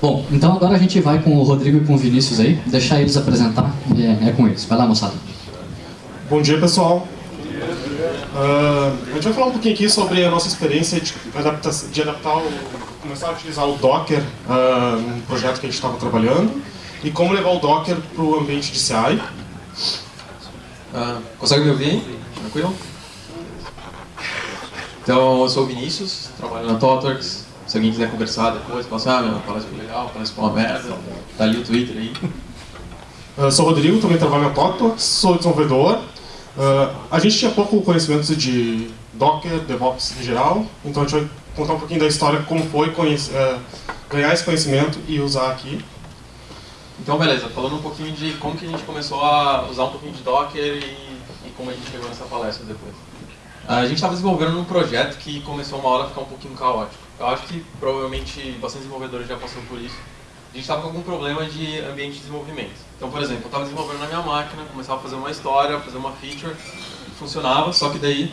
Bom, então agora a gente vai com o Rodrigo e com o Vinícius aí, deixar eles apresentar, é, é com eles. Vai lá, moçada. Bom dia, pessoal. Uh, a gente vai falar um pouquinho aqui sobre a nossa experiência de, adaptar, de adaptar o, começar a utilizar o Docker uh, no projeto que a gente estava trabalhando e como levar o Docker para o ambiente de CI. Uh, ah, consegue me ouvir? Tranquilo? Então, eu sou o Vinícius, trabalho na Totorx. Se alguém quiser conversar depois, passar, ah, meu, palestra foi legal, palestra foi uma merda, tá ali o Twitter aí. Eu sou o Rodrigo, também trabalho na Totorx, sou desenvolvedor Uh, a gente tinha pouco conhecimento de Docker, DevOps em geral, então a gente vai contar um pouquinho da história, como foi uh, ganhar esse conhecimento e usar aqui. Então, beleza, falando um pouquinho de como que a gente começou a usar um pouquinho de Docker e, e como a gente chegou nessa palestra depois. A gente estava desenvolvendo um projeto que começou uma hora a ficar um pouquinho caótico. Eu acho que provavelmente bastante desenvolvedores já passaram por isso a gente estava com algum problema de ambiente de desenvolvimento. Então, por exemplo, eu estava desenvolvendo na minha máquina, começava a fazer uma história, fazer uma feature, funcionava, só que daí...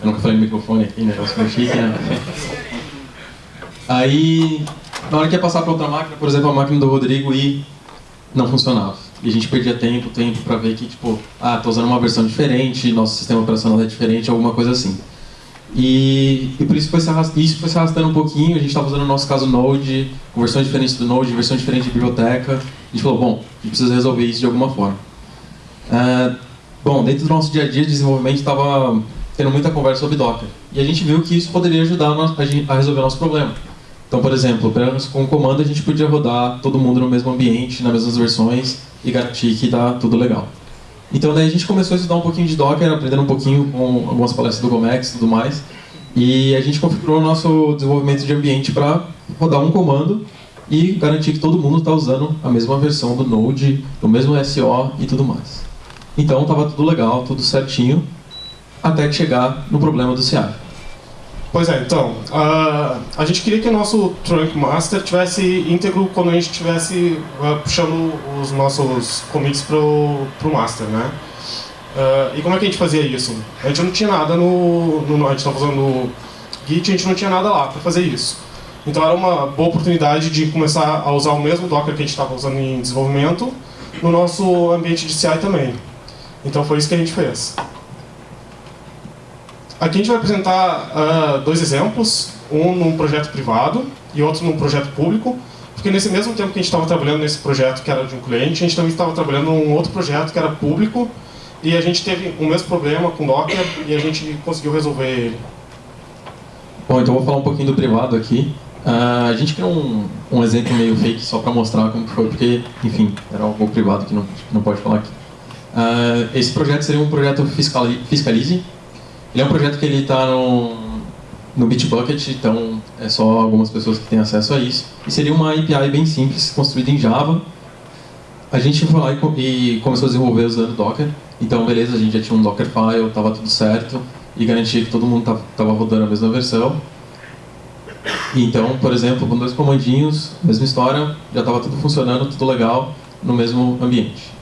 Eu nunca falei no microfone aqui, né? chique, né? Aí, na hora que ia passar para outra máquina, por exemplo, a máquina do Rodrigo, e não funcionava. E a gente perdia tempo, tempo para ver que, tipo, ah, tô usando uma versão diferente, nosso sistema operacional é diferente, alguma coisa assim. E, e por isso foi, se arrastando, isso foi se arrastando um pouquinho, a gente estava usando no nosso caso Node, com versões diferentes do Node, versão diferente de biblioteca. A gente falou, bom, a gente precisa resolver isso de alguma forma. Uh, bom, dentro do nosso dia a dia de desenvolvimento estava tendo muita conversa sobre Docker. E a gente viu que isso poderia ajudar a resolver nosso problema. Então, por exemplo, com o comando a gente podia rodar todo mundo no mesmo ambiente, nas mesmas versões e garantir que está tudo legal. Então daí a gente começou a estudar um pouquinho de Docker, aprendendo um pouquinho com algumas palestras do Gomex e tudo mais. E a gente configurou o nosso desenvolvimento de ambiente para rodar um comando e garantir que todo mundo está usando a mesma versão do Node, o mesmo SO e tudo mais. Então estava tudo legal, tudo certinho, até chegar no problema do CI. Pois é, então, uh, a gente queria que o nosso Trunk Master tivesse íntegro quando a gente estivesse uh, puxando os nossos commits pro, pro Master, né? Uh, e como é que a gente fazia isso? A gente não tinha nada no... no a gente estava usando Git, a gente não tinha nada lá para fazer isso. Então era uma boa oportunidade de começar a usar o mesmo Docker que a gente estava usando em desenvolvimento no nosso ambiente de CI também. Então foi isso que a gente fez. Aqui a gente vai apresentar uh, dois exemplos, um num projeto privado e outro num projeto público, porque nesse mesmo tempo que a gente estava trabalhando nesse projeto que era de um cliente, a gente também estava trabalhando num outro projeto que era público e a gente teve o mesmo problema com Docker e a gente conseguiu resolver ele. Bom, então vou falar um pouquinho do privado aqui. Uh, a gente criou um, um exemplo meio fake só para mostrar como foi, porque, enfim, era algo privado que não, não pode falar aqui. Uh, esse projeto seria um projeto Fiscalize, ele é um projeto que ele está no, no Bitbucket, então é só algumas pessoas que têm acesso a isso. E seria uma API bem simples, construída em Java. A gente foi lá e, e começou a desenvolver usando Docker. Então, beleza, a gente já tinha um Dockerfile, estava tudo certo. E garantia que todo mundo estava rodando a mesma versão. Então, por exemplo, com dois comandinhos, mesma história, já estava tudo funcionando, tudo legal, no mesmo ambiente.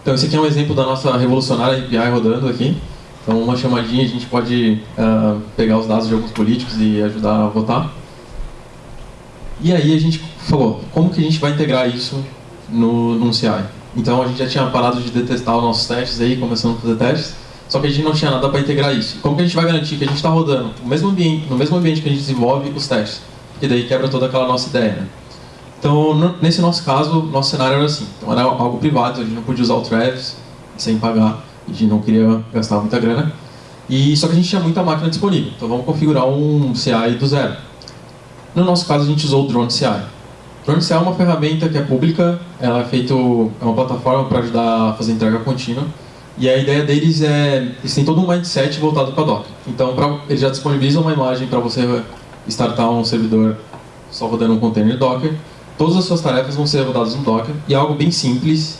Então, esse aqui é um exemplo da nossa revolucionária API rodando aqui. Então, uma chamadinha, a gente pode uh, pegar os dados de alguns políticos e ajudar a votar. E aí a gente falou, como que a gente vai integrar isso no, no CI? Então a gente já tinha parado de detestar os nossos testes aí, começando a fazer testes, só que a gente não tinha nada para integrar isso. Como que a gente vai garantir que a gente está rodando no mesmo, ambiente, no mesmo ambiente que a gente desenvolve os testes? E daí quebra toda aquela nossa ideia, né? Então, nesse nosso caso, nosso cenário era assim. Então era algo privado, a gente não podia usar o Travis sem pagar a gente não queria gastar muita grana. E, só que a gente tinha muita máquina disponível, então vamos configurar um CI do zero. No nosso caso, a gente usou o Drone CI. O Drone CI é uma ferramenta que é pública, ela é, feito, é uma plataforma para ajudar a fazer entrega contínua. E a ideia deles é, eles têm todo um mindset voltado para Docker. Então, pra, eles já disponibilizam uma imagem para você startar um servidor só rodando um container Docker. Todas as suas tarefas vão ser rodadas no Docker e é algo bem simples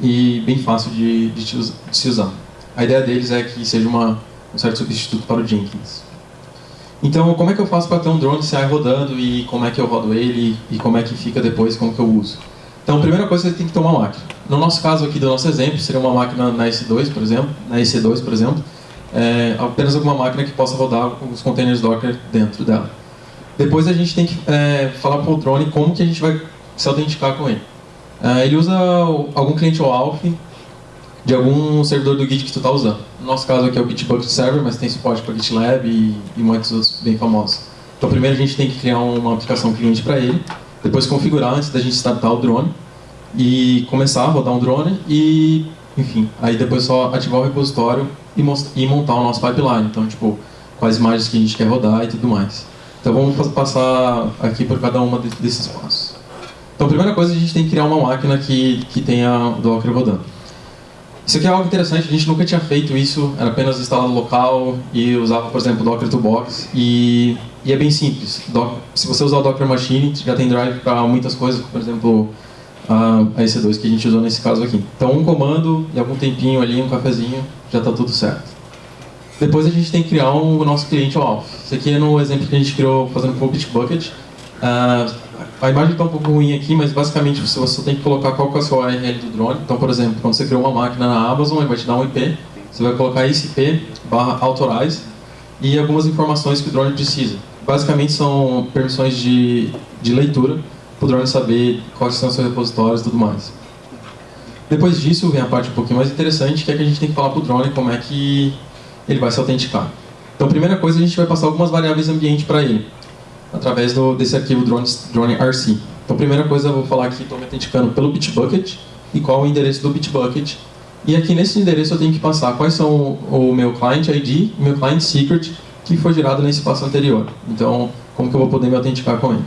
e bem fácil de, de, de se usar. A ideia deles é que seja uma, um certo substituto para o Jenkins. Então, como é que eu faço para ter um drone CI rodando e como é que eu rodo ele e como é que fica depois, como que eu uso? Então, a primeira coisa, você tem que ter uma máquina. No nosso caso aqui, do nosso exemplo, seria uma máquina na S2, por exemplo, na EC2, por exemplo, é, apenas alguma máquina que possa rodar os containers Docker dentro dela. Depois a gente tem que é, falar para o drone como que a gente vai se autenticar com ele. É, ele usa algum cliente OAuth de algum servidor do Git que tu está usando. No nosso caso aqui é o Bitbucket Server, mas tem suporte para GitLab e, e muitos outros bem famosos. Então primeiro a gente tem que criar uma aplicação cliente para ele, depois configurar antes da gente startar o drone e começar a rodar um drone e, enfim, aí depois só ativar o repositório e, e montar o nosso pipeline. Então, tipo, quais imagens que a gente quer rodar e tudo mais. Então vamos passar aqui por cada uma desses passos. Então a primeira coisa a gente tem que criar uma máquina que, que tenha Docker rodando. Isso aqui é algo interessante, a gente nunca tinha feito isso, era apenas instalado local e usava, por exemplo, Docker to Box e, e é bem simples. se você usar o Docker Machine, já tem drive para muitas coisas, por exemplo, a EC2 que a gente usou nesse caso aqui. Então um comando e algum tempinho ali, um cafezinho, já está tudo certo. Depois a gente tem que criar um, o nosso cliente OAuth. Isso aqui é no exemplo que a gente criou fazendo com o Bitbucket. Uh, a imagem está um pouco ruim aqui, mas basicamente você, você tem que colocar qual que é a sua URL do drone. Então, por exemplo, quando você criou uma máquina na Amazon, ele vai te dar um IP. Você vai colocar esse IP barra authorize e algumas informações que o drone precisa. Basicamente são permissões de, de leitura para o drone saber quais são os seus repositórios e tudo mais. Depois disso vem a parte um pouquinho mais interessante, que é que a gente tem que falar para o drone como é que ele vai se autenticar. Então, primeira coisa, a gente vai passar algumas variáveis ambiente para ele através do, desse arquivo drone, drone RC. Então, primeira coisa eu vou falar aqui, estou me autenticando pelo Bitbucket e qual é o endereço do Bitbucket. E aqui nesse endereço eu tenho que passar quais são o, meu client ID e meu client secret que foi gerado nesse passo anterior. Então, como que eu vou poder me autenticar com ele.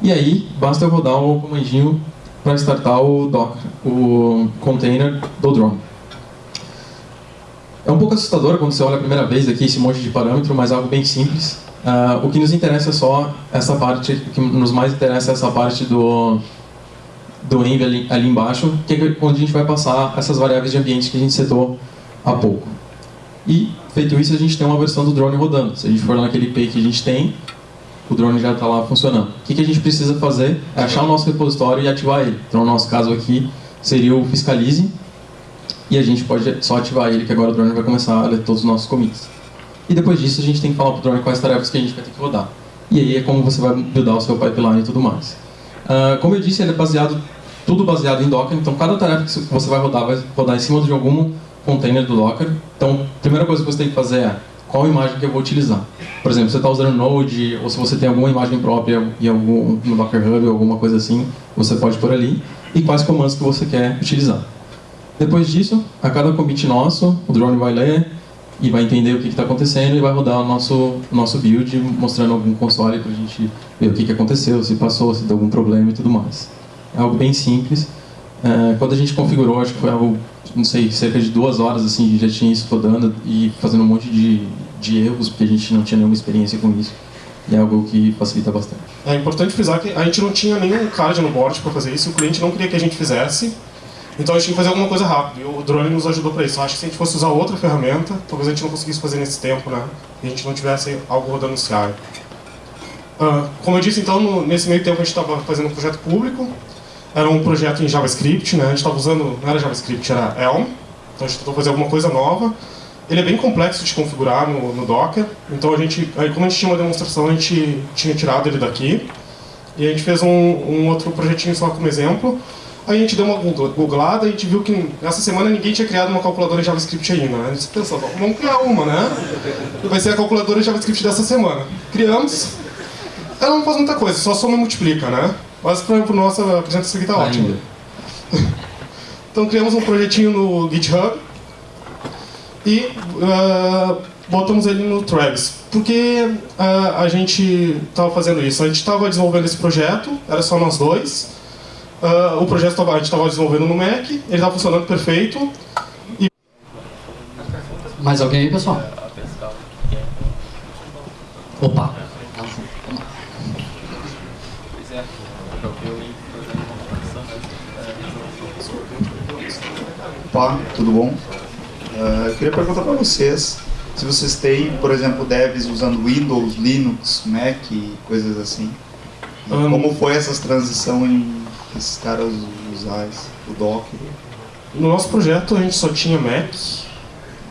E aí, basta eu rodar o comandinho para startar o Docker, o container do drone. É um pouco assustador quando você olha a primeira vez aqui esse monte de parâmetro, mas é algo bem simples. Uh, o que nos interessa é só essa parte, o que nos mais interessa é essa parte do, do env ali, ali embaixo, que é onde a gente vai passar essas variáveis de ambiente que a gente setou há pouco. E, feito isso, a gente tem uma versão do drone rodando. Se a gente for naquele IP que a gente tem, o drone já está lá funcionando. O que, que a gente precisa fazer é achar o nosso repositório e ativar ele. Então, no nosso caso aqui, seria o Fiscalize, e a gente pode só ativar ele, que agora o drone vai começar a ler todos os nossos commits. E depois disso a gente tem que falar para o drone quais tarefas que a gente vai ter que rodar. E aí é como você vai buildar o seu pipeline e tudo mais. Uh, como eu disse, ele é baseado, tudo baseado em Docker, então cada tarefa que você vai rodar vai rodar em cima de algum container do Docker. Então, a primeira coisa que você tem que fazer é qual imagem que eu vou utilizar. Por exemplo, você está usando Node, ou se você tem alguma imagem própria em algum, no Docker Hub ou alguma coisa assim, você pode pôr ali. E quais comandos que você quer utilizar. Depois disso, a cada commit nosso, o drone vai ler e vai entender o que está acontecendo e vai rodar o nosso, nosso build mostrando algum console para a gente ver o que, que aconteceu, se passou, se deu algum problema e tudo mais. É algo bem simples. É, quando a gente configurou, acho que foi algo, não sei, cerca de duas horas assim, já tinha isso rodando e fazendo um monte de, de erros, porque a gente não tinha nenhuma experiência com isso. E é algo que facilita bastante. É importante frisar que a gente não tinha nenhum card no board para fazer isso, o cliente não queria que a gente fizesse. Então a gente tinha que fazer alguma coisa rápido e o drone nos ajudou para isso. Eu acho que se a gente fosse usar outra ferramenta, talvez a gente não conseguisse fazer nesse tempo, né? E a gente não tivesse algo rodando no CI. Uh, como eu disse, então, no, nesse meio tempo a gente estava fazendo um projeto público. Era um projeto em JavaScript, né? A gente estava usando, não era JavaScript, era Elm. Então a gente tentou fazer alguma coisa nova. Ele é bem complexo de configurar no, no Docker. Então a gente, aí como a gente tinha uma demonstração, a gente tinha tirado ele daqui. E a gente fez um, um outro projetinho só como exemplo. Aí a gente deu uma googlada e a gente viu que nessa semana ninguém tinha criado uma calculadora JavaScript ainda. Né? A gente pensou, vamos criar uma, né? Vai ser a calculadora JavaScript dessa semana. Criamos. Ela não faz muita coisa, só soma e multiplica, né? Mas para a nossa apresentação aqui tá ótimo. então criamos um projetinho no GitHub e uh, botamos ele no Travis. Por que uh, a gente estava fazendo isso? A gente estava desenvolvendo esse projeto, era só nós dois. Uh, o projeto tava, a gente estava desenvolvendo no Mac, ele estava funcionando perfeito. E... Mais alguém aí, pessoal? Opa! Opa, tudo bom? Uh, eu queria perguntar para vocês se vocês têm, por exemplo, devs usando Windows, Linux, Mac e coisas assim. Um, como foi essa transição em esses caras usar o Docker? No nosso projeto a gente só tinha Mac.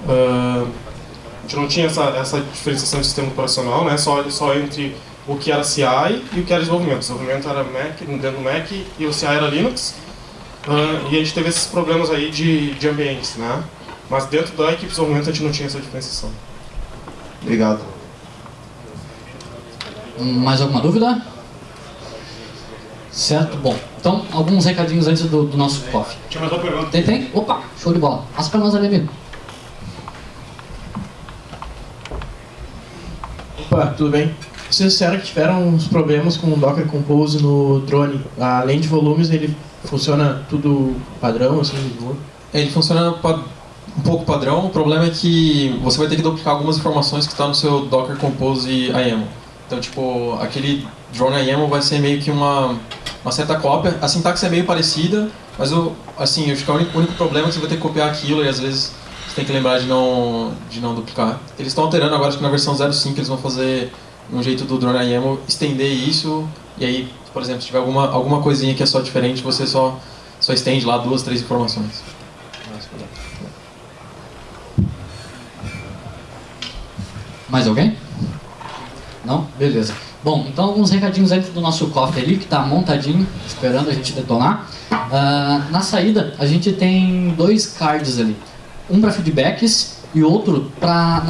Uh, a gente não tinha essa, essa diferenciação de sistema operacional, né? só, só entre o que era CI e o que era desenvolvimento. O desenvolvimento era Mac, dentro do Mac e o CI era Linux. Uh, e a gente teve esses problemas aí de, de ambientes, né? Mas dentro da equipe de desenvolvimento a gente não tinha essa diferenciação. Obrigado. Mais alguma dúvida? Certo? Bom, então alguns recadinhos antes do, do nosso coffee. Tinha mais uma pergunta. Tem, tem? Opa, show de bola. Passa pra nós ali, amigo. Opa, tudo bem? Vocês disseram que tiveram uns problemas com o Docker Compose no drone. Além de volumes, ele funciona tudo padrão, assim? Ele funciona um pouco padrão, o problema é que você vai ter que duplicar algumas informações que estão no seu Docker Compose IAML. Então, tipo, aquele drone IAML vai ser meio que uma, uma certa cópia. A sintaxe é meio parecida, mas o, assim, eu acho que único, o único problema é que você vai ter que copiar aquilo e às vezes você tem que lembrar de não, de não duplicar. Eles estão alterando agora, acho que na versão 05 eles vão fazer um jeito do drone IAML estender isso e aí, por exemplo, se tiver alguma, alguma coisinha que é só diferente, você só, só estende lá duas, três informações. Mais alguém? Não? Beleza. Bom, então alguns recadinhos antes do nosso cofre ali, que está montadinho, esperando a gente detonar. Ah, na saída, a gente tem dois cards ali. Um para feedbacks e outro para